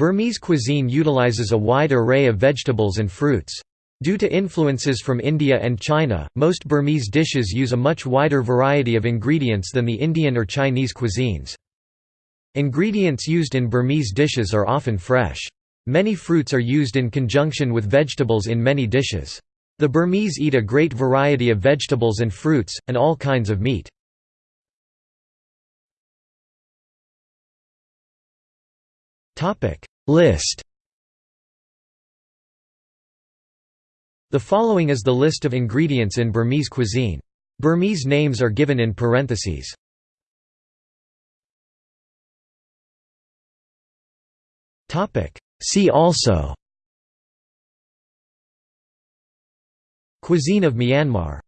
Burmese cuisine utilizes a wide array of vegetables and fruits. Due to influences from India and China, most Burmese dishes use a much wider variety of ingredients than the Indian or Chinese cuisines. Ingredients used in Burmese dishes are often fresh. Many fruits are used in conjunction with vegetables in many dishes. The Burmese eat a great variety of vegetables and fruits, and all kinds of meat. List. The following is the list of ingredients in Burmese cuisine. Burmese names are given in parentheses. See also. Cuisine of Myanmar